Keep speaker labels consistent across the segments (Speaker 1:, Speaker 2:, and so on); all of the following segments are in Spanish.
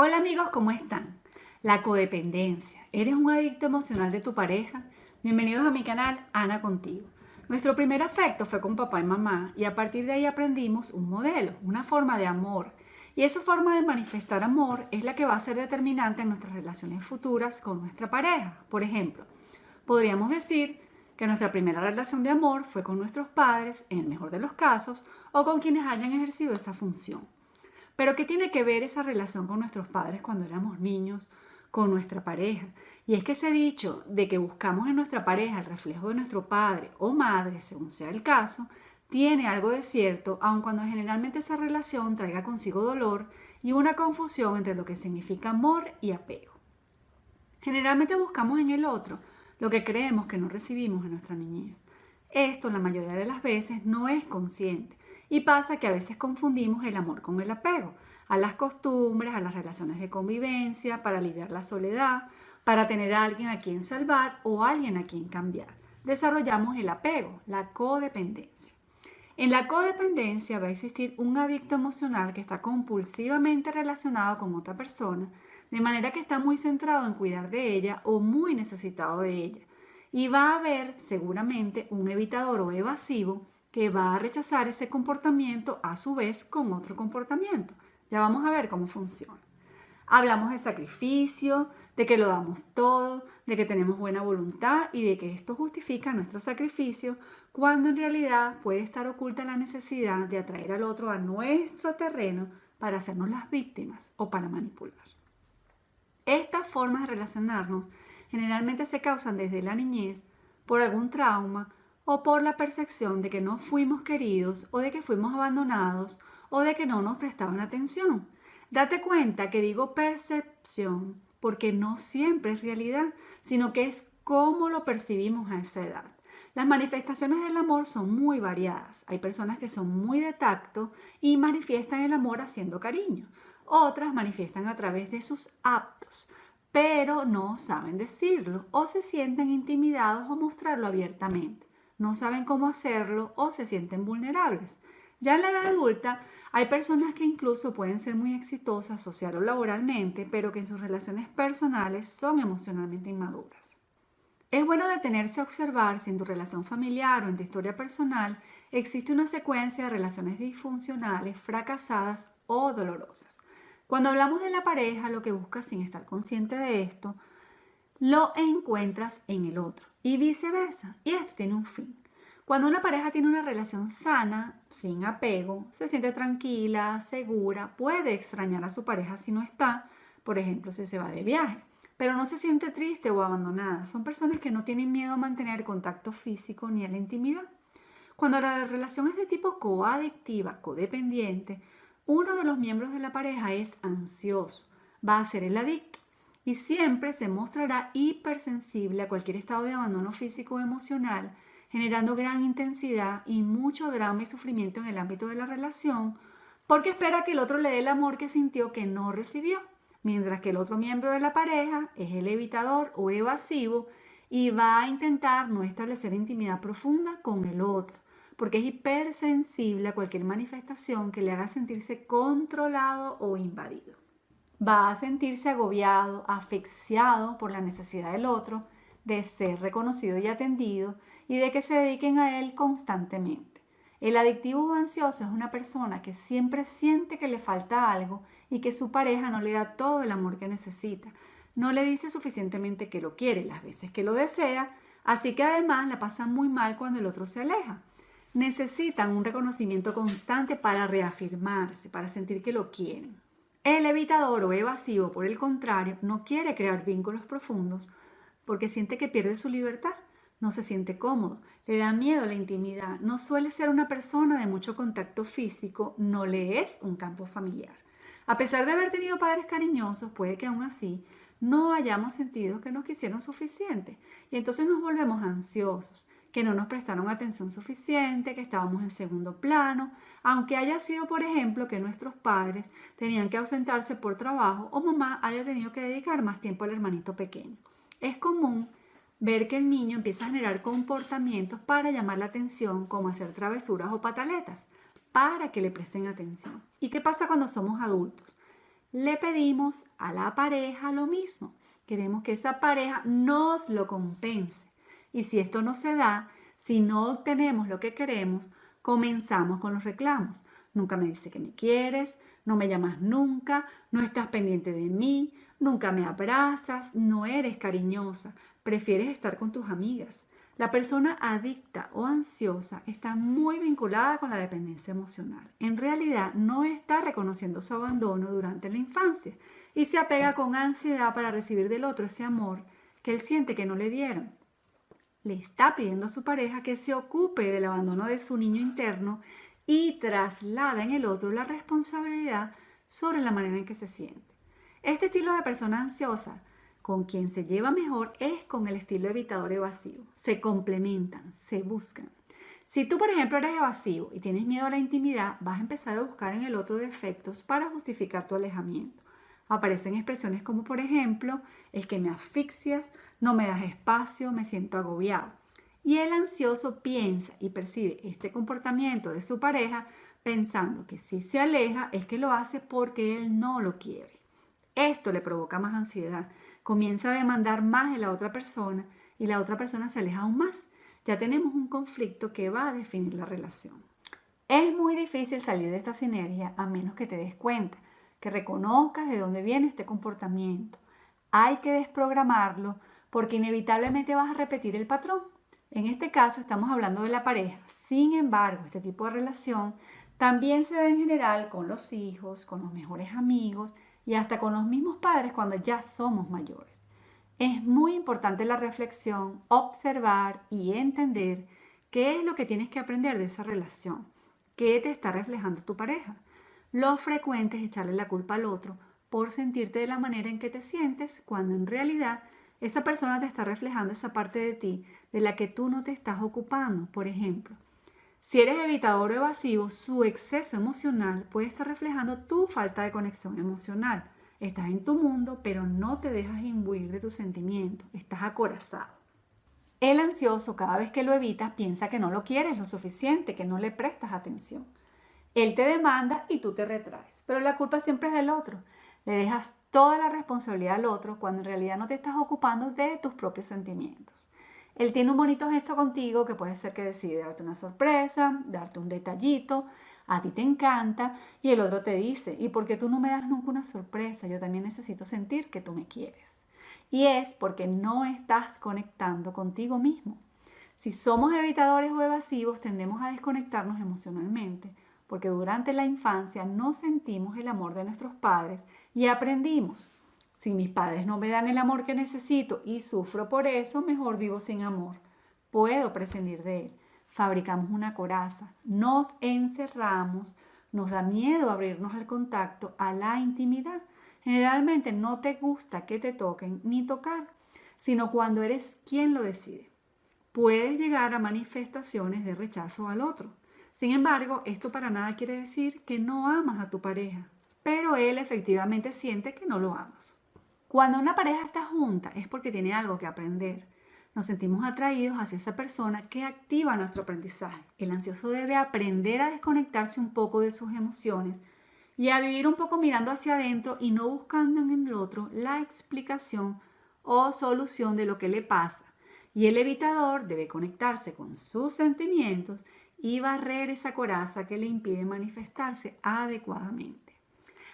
Speaker 1: Hola amigos, ¿cómo están? La codependencia. ¿Eres un adicto emocional de tu pareja? Bienvenidos a mi canal Ana Contigo. Nuestro primer afecto fue con papá y mamá y a partir de ahí aprendimos un modelo, una forma de amor. Y esa forma de manifestar amor es la que va a ser determinante en nuestras relaciones futuras con nuestra pareja. Por ejemplo, podríamos decir que nuestra primera relación de amor fue con nuestros padres, en el mejor de los casos, o con quienes hayan ejercido esa función. Pero ¿qué tiene que ver esa relación con nuestros padres cuando éramos niños, con nuestra pareja? Y es que ese dicho de que buscamos en nuestra pareja el reflejo de nuestro padre o madre, según sea el caso, tiene algo de cierto, aun cuando generalmente esa relación traiga consigo dolor y una confusión entre lo que significa amor y apego. Generalmente buscamos en el otro lo que creemos que no recibimos en nuestra niñez. Esto la mayoría de las veces no es consciente y pasa que a veces confundimos el amor con el apego, a las costumbres, a las relaciones de convivencia, para aliviar la soledad, para tener a alguien a quien salvar o alguien a quien cambiar. Desarrollamos el apego, la codependencia. En la codependencia va a existir un adicto emocional que está compulsivamente relacionado con otra persona de manera que está muy centrado en cuidar de ella o muy necesitado de ella. Y va a haber seguramente un evitador o evasivo que va a rechazar ese comportamiento a su vez con otro comportamiento. Ya vamos a ver cómo funciona. Hablamos de sacrificio, de que lo damos todo, de que tenemos buena voluntad y de que esto justifica nuestro sacrificio, cuando en realidad puede estar oculta la necesidad de atraer al otro a nuestro terreno para hacernos las víctimas o para manipular. Estas formas de relacionarnos generalmente se causan desde la niñez por algún trauma o por la percepción de que no fuimos queridos o de que fuimos abandonados o de que no nos prestaban atención. Date cuenta que digo percepción porque no siempre es realidad, sino que es cómo lo percibimos a esa edad. Las manifestaciones del amor son muy variadas. Hay personas que son muy de tacto y manifiestan el amor haciendo cariño. Otras manifiestan a través de sus aptos, pero no saben decirlo o se sienten intimidados o mostrarlo abiertamente. No saben cómo hacerlo o se sienten vulnerables. Ya en la edad adulta hay personas que incluso pueden ser muy exitosas social o laboralmente, pero que en sus relaciones personales son emocionalmente inmaduras. Es bueno detenerse a observar si en tu relación familiar o en tu historia personal existe una secuencia de relaciones disfuncionales, fracasadas o dolorosas. Cuando hablamos de la pareja, lo que buscas sin estar consciente de esto, lo encuentras en el otro y viceversa. Y esto tiene un fin. Cuando una pareja tiene una relación sana, sin apego, se siente tranquila, segura, puede extrañar a su pareja si no está, por ejemplo, si se va de viaje, pero no se siente triste o abandonada. Son personas que no tienen miedo a mantener contacto físico ni a la intimidad. Cuando la relación es de tipo coadictiva, codependiente, uno de los miembros de la pareja es ansioso, va a ser el adicto y siempre se mostrará hipersensible a cualquier estado de abandono físico o emocional, generando gran intensidad y mucho drama y sufrimiento en el ámbito de la relación, porque espera que el otro le dé el amor que sintió que no recibió, mientras que el otro miembro de la pareja es el evitador o evasivo y va a intentar no establecer intimidad profunda con el otro porque es hipersensible a cualquier manifestación que le haga sentirse controlado o invadido. Va a sentirse agobiado, asfixiado por la necesidad del otro de ser reconocido y atendido y de que se dediquen a él constantemente. El adictivo o ansioso es una persona que siempre siente que le falta algo y que su pareja no le da todo el amor que necesita. No le dice suficientemente que lo quiere las veces que lo desea, así que además la pasa muy mal cuando el otro se aleja necesitan un reconocimiento constante para reafirmarse, para sentir que lo quieren. El evitador o evasivo, por el contrario, no quiere crear vínculos profundos porque siente que pierde su libertad, no se siente cómodo, le da miedo la intimidad, no suele ser una persona de mucho contacto físico, no le es un campo familiar. A pesar de haber tenido padres cariñosos, puede que aún así no hayamos sentido que nos quisieron suficiente y entonces nos volvemos ansiosos que no nos prestaron atención suficiente, que estábamos en segundo plano, aunque haya sido, por ejemplo, que nuestros padres tenían que ausentarse por trabajo o mamá haya tenido que dedicar más tiempo al hermanito pequeño. Es común ver que el niño empieza a generar comportamientos para llamar la atención, como hacer travesuras o pataletas, para que le presten atención. ¿Y qué pasa cuando somos adultos? le pedimos a la pareja lo mismo. Queremos que esa pareja nos lo compense. Y si esto no se da, si no obtenemos lo que queremos, comenzamos con los reclamos. Nunca me dice que me quieres, no me llamas nunca, no estás pendiente de mí, nunca me abrazas, no eres cariñosa, prefieres estar con tus amigas. La persona adicta o ansiosa está muy vinculada con la dependencia emocional. En realidad no está reconociendo su abandono durante la infancia y se apega con ansiedad para recibir del otro ese amor que él siente que no le dieron. Le está pidiendo a su pareja que se ocupe del abandono de su niño interno y traslada en el otro la responsabilidad sobre la manera en que se siente. Este estilo de persona ansiosa con quien se lleva mejor es con el estilo evitador evasivo. Se complementan, se buscan. Si tú, por ejemplo, eres evasivo y tienes miedo a la intimidad, vas a empezar a buscar en el otro defectos para justificar tu alejamiento. Aparecen expresiones como, por ejemplo, es que me asfixias, no me das espacio, me siento agobiado. Y el ansioso piensa y percibe este comportamiento de su pareja pensando que si se aleja es que lo hace porque él no lo quiere. Esto le provoca más ansiedad comienza a demandar más de la otra persona y la otra persona se aleja aún más. Ya tenemos un conflicto que va a definir la relación. Es muy difícil salir de esta sinergia a menos que te des cuenta, que reconozcas de dónde viene este comportamiento. Hay que desprogramarlo porque inevitablemente vas a repetir el patrón. En este caso estamos hablando de la pareja. Sin embargo, este tipo de relación también se da en general con los hijos, con los mejores amigos y hasta con los mismos padres cuando ya somos mayores. Es muy importante la reflexión, observar y entender qué es lo que tienes que aprender de esa relación, qué te está reflejando tu pareja. Lo frecuente es echarle la culpa al otro por sentirte de la manera en que te sientes cuando en realidad esa persona te está reflejando esa parte de ti de la que tú no te estás ocupando. Por ejemplo, si eres evitador o evasivo, su exceso emocional puede estar reflejando tu falta de conexión emocional. Estás en tu mundo, pero no te dejas imbuir de tus sentimientos. Estás acorazado. El ansioso, cada vez que lo evitas, piensa que no lo quieres lo suficiente, que no le prestas atención. Él te demanda y tú te retraes, pero la culpa siempre es del otro. Le dejas toda la responsabilidad al otro cuando en realidad no te estás ocupando de tus propios sentimientos. Él tiene un bonito gesto contigo que puede ser que decide darte una sorpresa, darte un detallito, a ti te encanta y el otro te dice, ¿y por qué tú no me das nunca una sorpresa? Yo también necesito sentir que tú me quieres. Y es porque no estás conectando contigo mismo. Si somos evitadores o evasivos, tendemos a desconectarnos emocionalmente, porque durante la infancia no sentimos el amor de nuestros padres y aprendimos si mis padres no me dan el amor que necesito y sufro por eso, mejor vivo sin amor. Puedo prescindir de él. Fabricamos una coraza, nos encerramos, nos da miedo abrirnos al contacto, a la intimidad. Generalmente no te gusta que te toquen ni tocar, sino cuando eres quien lo decide. Puedes llegar a manifestaciones de rechazo al otro. Sin embargo, esto para nada quiere decir que no amas a tu pareja, pero él efectivamente siente que no lo amas. Cuando una pareja está junta es porque tiene algo que aprender. Nos sentimos atraídos hacia esa persona que activa nuestro aprendizaje. El ansioso debe aprender a desconectarse un poco de sus emociones y a vivir un poco mirando hacia adentro y no buscando en el otro la explicación o solución de lo que le pasa. Y el evitador debe conectarse con sus sentimientos y barrer esa coraza que le impide manifestarse adecuadamente.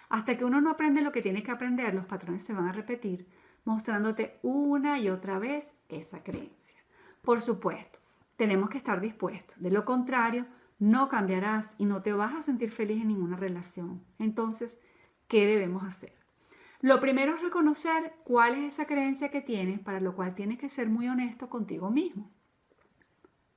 Speaker 1: Hasta que uno no aprende lo que tiene que aprender, los patrones se van a repetir, mostrándote una y otra vez esa creencia. Por supuesto, tenemos que estar dispuestos. De lo contrario, no cambiarás y no te vas a sentir feliz en ninguna relación. Entonces, ¿qué debemos hacer? Lo primero es reconocer cuál es esa creencia que tienes, para lo cual tienes que ser muy honesto contigo mismo.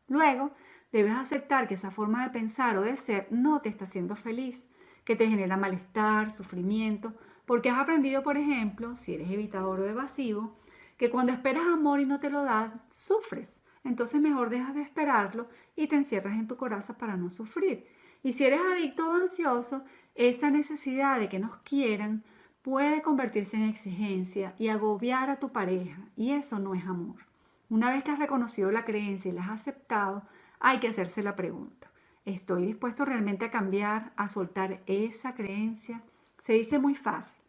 Speaker 1: Luego, debes aceptar que esa forma de pensar o de ser no te está haciendo feliz que te genera malestar, sufrimiento, porque has aprendido, por ejemplo, si eres evitador o evasivo, que cuando esperas amor y no te lo das, sufres. Entonces mejor dejas de esperarlo y te encierras en tu coraza para no sufrir. Y si eres adicto o ansioso, esa necesidad de que nos quieran puede convertirse en exigencia y agobiar a tu pareja. Y eso no es amor. Una vez que has reconocido la creencia y la has aceptado, hay que hacerse la pregunta. ¿Estoy dispuesto realmente a cambiar, a soltar esa creencia? Se dice muy fácil,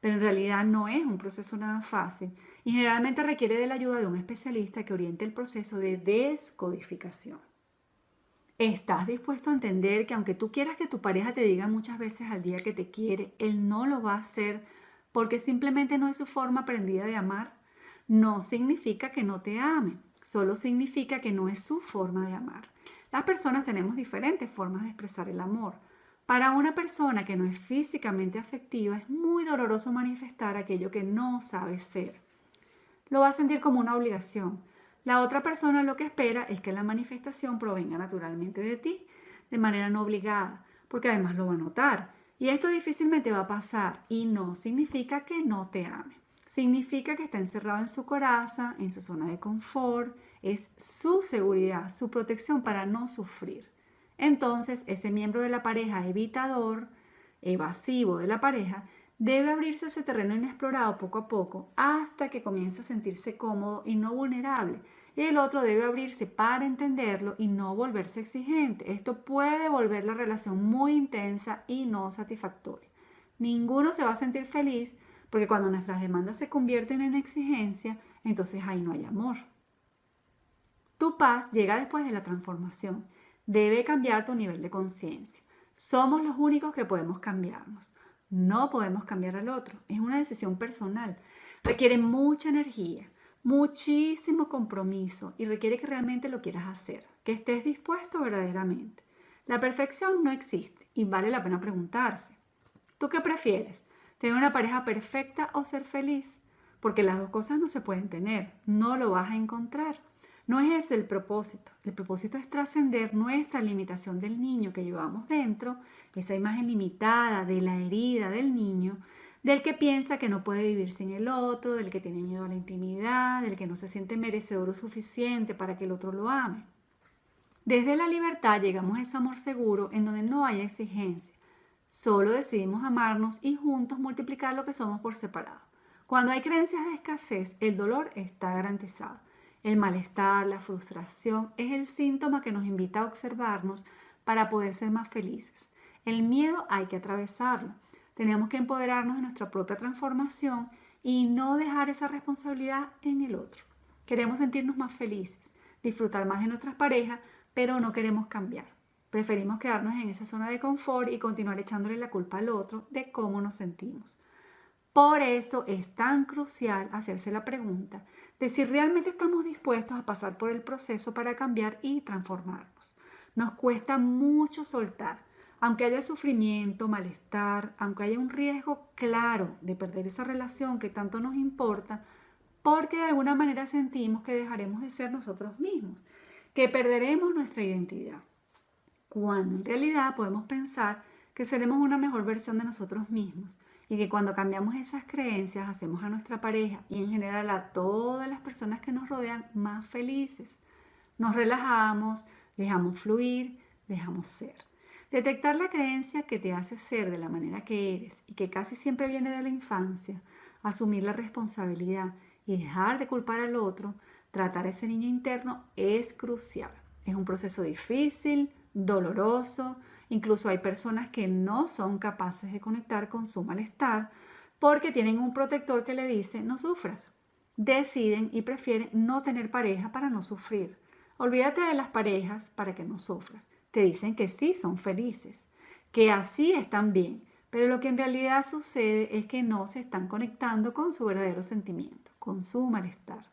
Speaker 1: pero en realidad no es un proceso nada fácil y generalmente requiere de la ayuda de un especialista que oriente el proceso de descodificación. ¿Estás dispuesto a entender que aunque tú quieras que tu pareja te diga muchas veces al día que te quiere, él no lo va a hacer porque simplemente no es su forma aprendida de amar? No significa que no te ame, solo significa que no es su forma de amar. Las personas tenemos diferentes formas de expresar el amor. Para una persona que no es físicamente afectiva es muy doloroso manifestar aquello que no sabe ser. Lo va a sentir como una obligación. La otra persona lo que espera es que la manifestación provenga naturalmente de ti, de manera no obligada, porque además lo va a notar. Y esto difícilmente va a pasar y no significa que no te ame. Significa que está encerrado en su coraza, en su zona de confort, es su seguridad, su protección para no sufrir. Entonces, ese miembro de la pareja evitador, evasivo de la pareja, debe abrirse a ese terreno inexplorado poco a poco hasta que comience a sentirse cómodo y no vulnerable. Y el otro debe abrirse para entenderlo y no volverse exigente. Esto puede volver la relación muy intensa y no satisfactoria. Ninguno se va a sentir feliz porque cuando nuestras demandas se convierten en exigencia, entonces ahí no hay amor. Tu paz llega después de la transformación debe cambiar tu nivel de conciencia. Somos los únicos que podemos cambiarnos. No podemos cambiar al otro. Es una decisión personal. Requiere mucha energía, muchísimo compromiso y requiere que realmente lo quieras hacer, que estés dispuesto verdaderamente. La perfección no existe y vale la pena preguntarse. ¿Tú qué prefieres? ¿Tener una pareja perfecta o ser feliz? Porque las dos cosas no se pueden tener, no lo vas a encontrar. No es eso el propósito. El propósito es trascender nuestra limitación del niño que llevamos dentro, esa imagen limitada de la herida del niño, del que piensa que no puede vivir sin el otro, del que tiene miedo a la intimidad, del que no se siente merecedor o suficiente para que el otro lo ame. Desde la libertad llegamos a ese amor seguro en donde no hay exigencia. Solo decidimos amarnos y juntos multiplicar lo que somos por separado. Cuando hay creencias de escasez, el dolor está garantizado. El malestar, la frustración es el síntoma que nos invita a observarnos para poder ser más felices. El miedo hay que atravesarlo. Tenemos que empoderarnos de nuestra propia transformación y no dejar esa responsabilidad en el otro. Queremos sentirnos más felices, disfrutar más de nuestras parejas, pero no queremos cambiar. Preferimos quedarnos en esa zona de confort y continuar echándole la culpa al otro de cómo nos sentimos. Por eso es tan crucial hacerse la pregunta de si realmente estamos dispuestos a pasar por el proceso para cambiar y transformarnos. Nos cuesta mucho soltar, aunque haya sufrimiento, malestar, aunque haya un riesgo claro de perder esa relación que tanto nos importa, porque de alguna manera sentimos que dejaremos de ser nosotros mismos, que perderemos nuestra identidad, cuando en realidad podemos pensar que seremos una mejor versión de nosotros mismos y que cuando cambiamos esas creencias hacemos a nuestra pareja y en general a todas las personas que nos rodean más felices. Nos relajamos, dejamos fluir, dejamos ser. Detectar la creencia que te hace ser de la manera que eres y que casi siempre viene de la infancia, asumir la responsabilidad y dejar de culpar al otro, tratar a ese niño interno es crucial. Es un proceso difícil, doloroso, Incluso hay personas que no son capaces de conectar con su malestar porque tienen un protector que le dice no sufras. Deciden y prefieren no tener pareja para no sufrir. Olvídate de las parejas para que no sufras. Te dicen que sí son felices, que así están bien, pero lo que en realidad sucede es que no se están conectando con su verdadero sentimiento, con su malestar.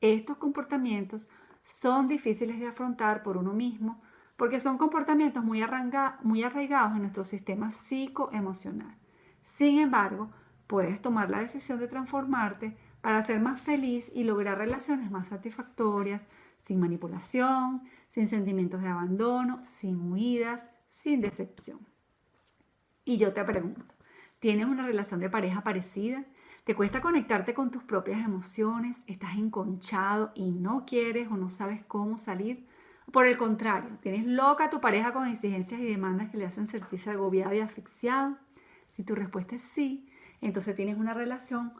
Speaker 1: Estos comportamientos son difíciles de afrontar por uno mismo porque son comportamientos muy, arraigados en nuestro sistema psicoemocional. Sin embargo, puedes tomar la decisión de transformarte para ser más feliz y lograr relaciones más satisfactorias, sin manipulación, sin sentimientos de abandono, sin huidas, sin decepción. Y yo te pregunto, ¿tienes una relación de pareja parecida? ¿Te cuesta conectarte con tus propias emociones? ¿Estás enconchado y no quieres o no sabes cómo salir? Por el contrario, tienes loca a tu pareja con exigencias y demandas que le hacen sentirse agobiado y asfixiado. Si tu respuesta es sí, entonces tienes una relación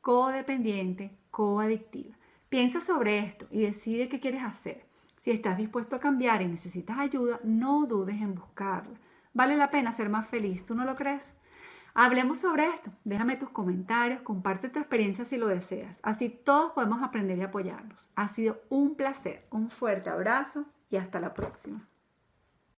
Speaker 1: codependiente, coadictiva. Piensa sobre esto y decide qué quieres hacer. Si estás dispuesto a cambiar y necesitas ayuda, no dudes en buscarla. Vale la pena ser más feliz, ¿tú no lo crees? Hablemos sobre esto. Déjame tus comentarios, comparte tu experiencia si lo deseas. Así todos podemos aprender y apoyarnos. Ha sido un placer. Un fuerte abrazo y hasta la próxima.